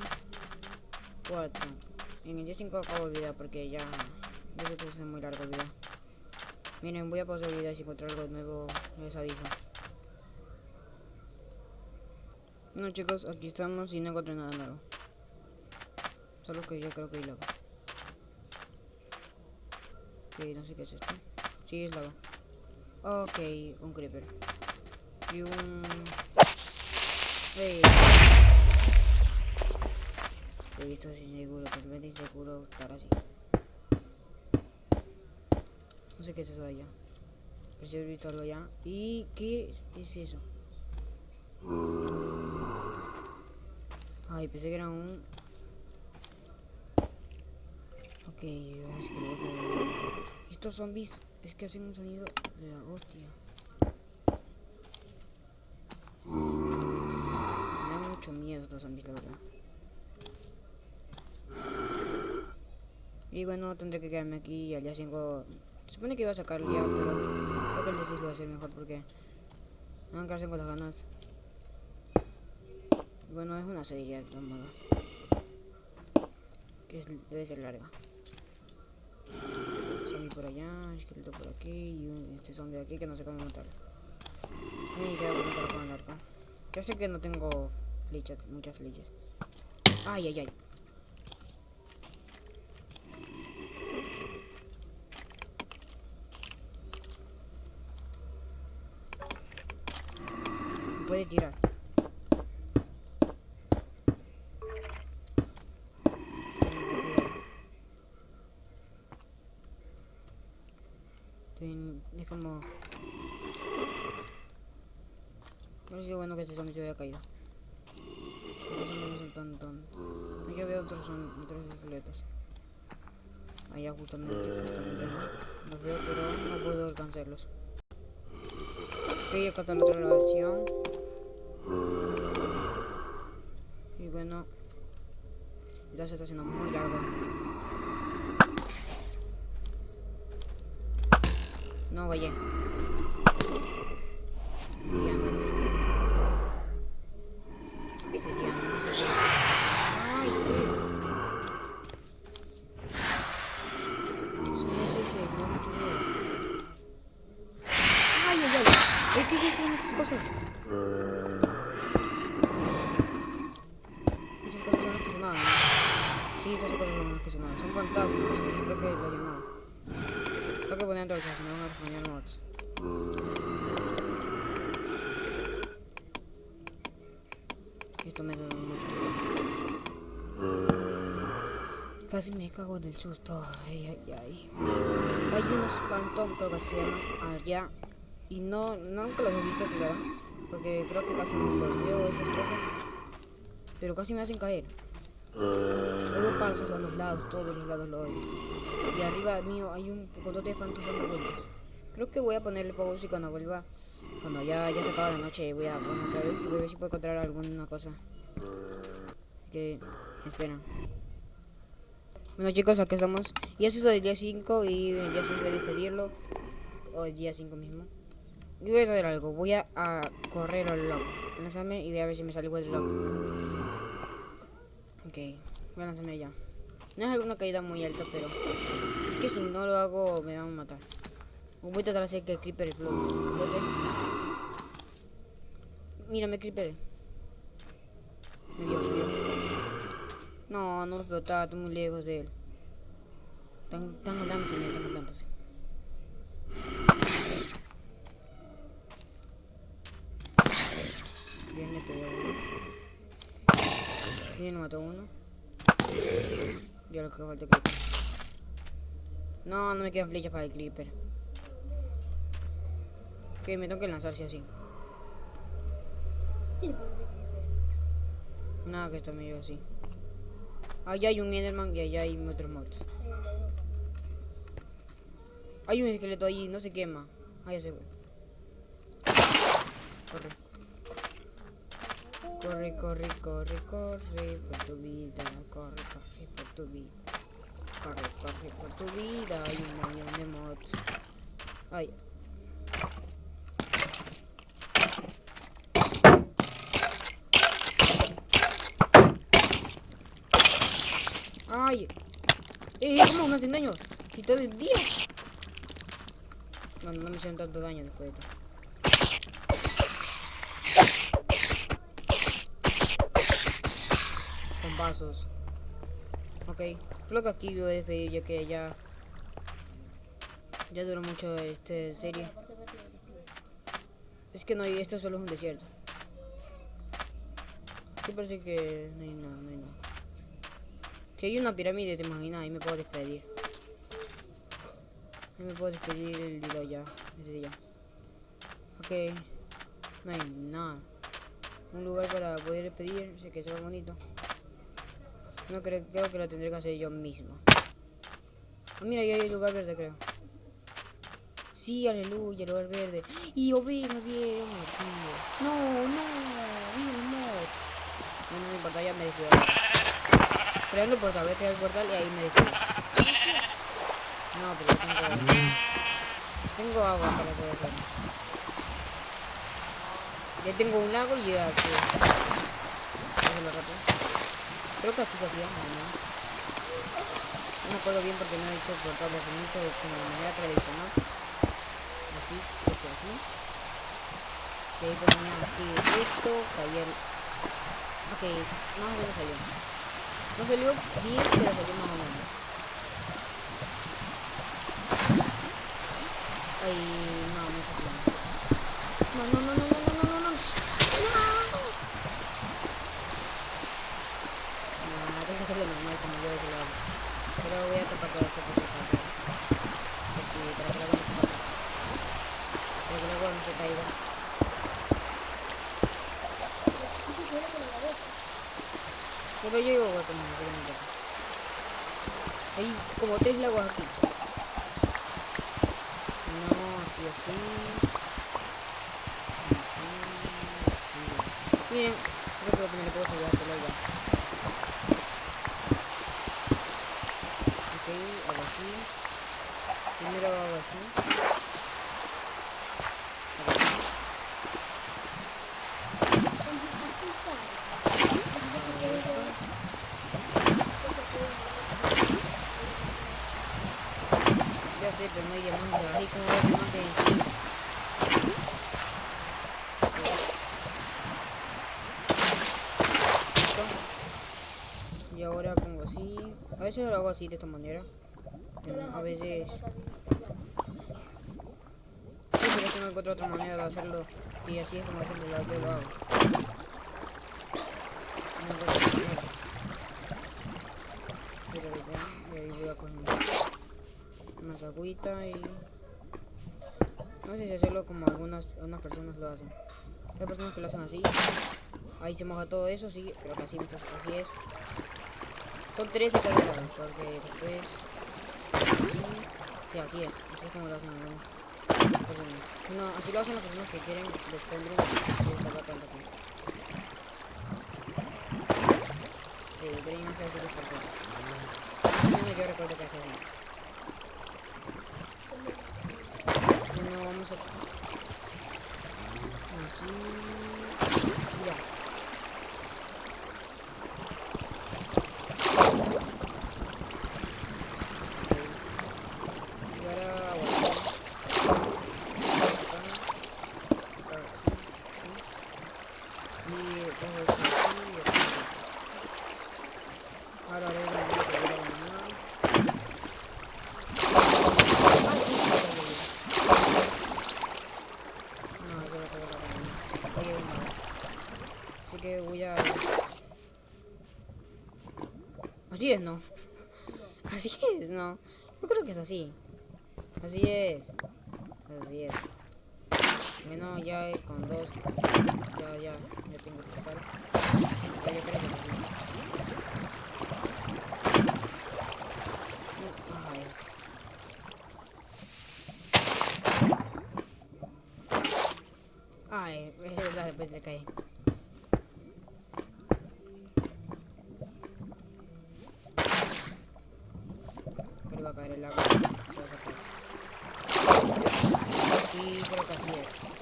4. En el día 5 acabo el video porque ya... Ya se puso muy largo el video. Miren, voy a pausar el video y si encuentro algo nuevo les aviso. Bueno chicos, aquí estamos y no encontré nada nuevo. Solo que yo creo que hay lava. Ok, no sé qué es esto. Sí, es lava. Ok, un creeper. Y un... Hey. Ok, esto es inseguro, totalmente inseguro estar así. No sé qué es eso de allá. He visto algo allá. ¿Y qué es eso? Ay, pensé que era un... Ok, es que- Estos zombies es que hacen un sonido de la hostia. Me da mucho miedo estos zombies, la verdad. Y bueno, tendré que quedarme aquí y al día 5... Se supone que iba a sacar ya, pero creo que el día 6 lo va a hacer mejor porque... Me van a quedarse con las ganas. Bueno, es una serie de todos modos. Que debe ser larga. Zombie por allá, esqueleto por aquí y este zombie de aquí que no sé cómo matarlo. Y queda por con el arco. Yo sé que no tengo flechas, muchas flechas. Ay, ay, ay. Puede tirar. Es como... No sé si es bueno que ese zombie se hubiera caído. Aquí veo otros, otros esqueletos. Allá justamente, justamente. Los veo, pero no puedo alcanzarlos. Ok, está la otra grabación. Y bueno, ya se está haciendo muy largo. No, vaya. Diamantes. Ese diamante, no sé qué. Ay, qué. Sí, sí, sí, me da mucho miedo. Ay, ay, ay. Ay, ¿Qué dicen estas cosas? Esas cosas son las que sonaban, ¿no? Sí, esas cosas son las que sonaban. Son fantasmas, así creo que lo llamaba. Tengo que poner en si no van a responder mods. Esto me da mucho Casi me cago del susto. Ay, ay, ay. Hay unos phantom, creo que se llaman, allá. Y no, nunca los he visto, claro. Porque creo que casi no los esas cosas. Pero casi me hacen caer. Luego pasos a los lados, todos los lados lo oigo. Y arriba mío hay un poco de fantasmas ocultos. Creo que voy a ponerle pausa y cuando vuelva, cuando ya, ya se acaba la noche, voy a poner otra vez y voy a ver si puedo encontrar alguna cosa. Que, espera. Bueno chicos, aquí estamos. Y eso es el día 5 y ya se voy a despedirlo. O el día 5 mismo. Y voy a hacer algo. Voy a, correr al loco. Lánzame y voy a ver si me sale igual de loco. Ok, voy a lanzarme ya. No es alguna caída muy alta, pero es que si no lo hago me van a matar. Voy a tratar de hacer que el creeper explote. Mírame, creeper. Me dio. No, no me explotaba, estoy muy lejos de él. Están, están hablándose, están hablándose. Bien, le pegó uno. Bien, mató uno. Ya lo que falta creeper. No, no me quedan flechas para el creeper. Ok, me tengo que lanzarse así. Nada, que está medio así. Allá hay un Enderman y allá hay otros mods. Hay un esqueleto allí, no se quema. Ah, ya se. Corre. Corre, corre, corre, corre por tu vida. Corre, corre por tu vida. Corre, corre por tu vida. Hay un millón de mods. Ay. Ay. Eh, ¿cómo me hacen daño? Si todo el. Bueno, no me hicieron tanto daño después de esto. Con vasos. Ok. Creo que aquí voy a despedir ya que ya... Ya duró mucho esta serie. Es que no hay... Esto solo es un desierto. Sí parece que no hay nada, no hay nada. Hay una pirámide, te imaginas, ahí me puedo despedir. Ahí me puedo despedir el día ya, desde ya. Ok. No hay nada. Un lugar para poder despedir, sé que sea bonito. No creo, creo que lo tendré que hacer yo mismo. Ah, mira, ya hay lugar verde, creo. Sí, aleluya, lugar verde. Y oveja, bien, tío. No, no, mod. No, no me importa, ya me descuido. Creando el portal, el portal y ahí me descuido. No, pero tengo... Tengo agua para hacerlo. Ya tengo un lago y ya. Creo que así se hacía, ¿no? Me acuerdo bien porque no he hecho portales hace mucho de manera tradicional. Así, que así. Y ahí ponía aquí esto, caía el... Ok, más o menos salió. No salió bien, pero salió más o menos. Ay, veces lo hago así de esta manera. A veces... Pero no encuentro otra manera de hacerlo. Y así es como hacerlo la que lo hago. Pero ya, y ahí voy a coger una agüita y... No sé si hacerlo como algunas unas personas lo hacen. Hay personas que lo hacen así. Ahí se moja todo eso, sí, creo que así, así es. Son tres de cada porque después... Sí, así es, así es como lo hacen personas. No, así lo hacen las personas que quieren que se les. Sí, no por. No, yo recuerdo que. Bueno, vamos a... Ya. Y ahora aguantar. Y cojo esto aquí y aquí. Ahora haré una que voy a abandonar. Ay, ay, ay, ay, ay. No, yo lo tengo que abandonar. Oye, no. Así que voy a... Así ¿no? Así es, ¿no? Yo creo que es así. Así es. Así es. Bueno, ya con dos. Ya, ya, ya tengo que total. Ya, yo creo que es así. Mm, Ay. Ay, es verdad, después le caí. Pero iba a caer el agua. se va a sacar. Y creo que así es.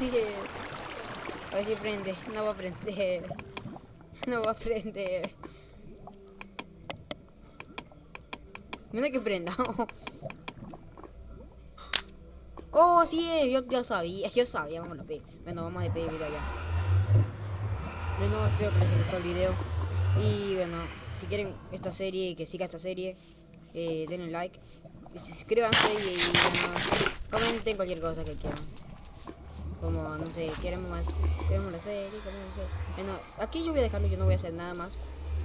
Es. A ver si prende. No va a prender. No va a prender. Mira que prenda. Oh, así es. Yo ya sabía. Yo sabía. Bueno, vamos a despedir ya. Bueno, espero que les haya gustado el video. Y bueno, si quieren esta serie, que siga esta serie, eh, denle like. Y suscríbanse y, y, bueno, comenten cualquier cosa que quieran. No sé, queremos más, queremos la serie, queremos serie. Bueno, aquí yo voy a dejarlo, yo no voy a hacer nada más.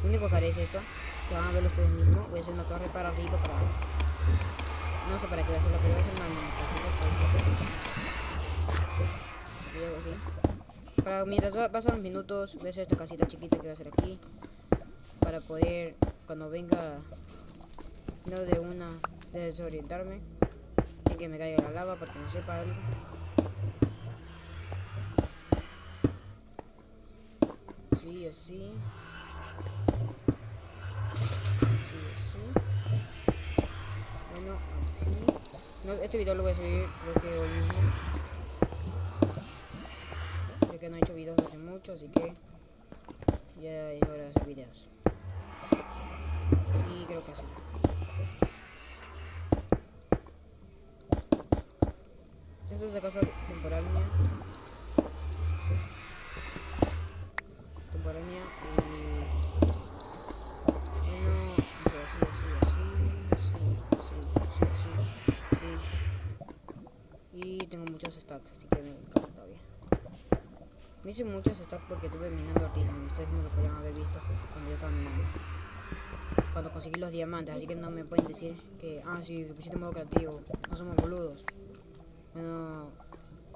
Lo único que haré es esto, que van a verlo ustedes mismos. Voy a hacer una torre para arriba, para No sé para qué voy a hacerlo, pero voy a hacer una casita para así. Para mientras pasan los minutos, voy a hacer esta casita chiquita que voy a hacer aquí. Para poder, cuando venga, no de una, de desorientarme. Y que me caiga la lava porque no sepa algo. Sí, así. No, este video lo voy a subir creo que hoy que no he hecho videos hace mucho, así que ya es hora de hacer videos. Y creo que así. Hice muchos stacks porque estuve minando artículos. Ustedes no lo podían haber visto cuando yo estaba minando. Cuando conseguí los diamantes, así que no me pueden decir que, ah, sí, pusiste modo creativo, no somos boludos. Bueno,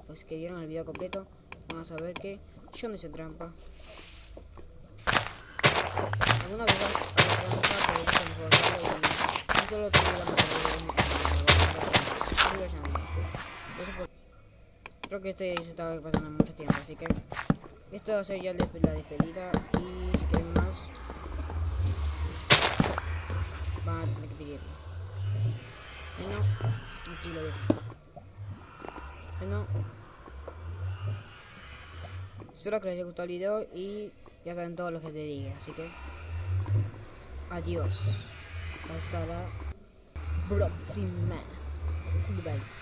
los que vieron el video completo van a saber que yo no hice trampa. Alguna vez solo tengo la Creo que este se estaba pasando mucho tiempo, así que esto va a ser ya la despe- la despedida y si quieren más van a tener que pedirlo. Bueno, aquí lo dejo. Bueno, espero que les haya gustado el video y ya saben todo lo que te diga, así que adiós. Hasta la próxima. Bye.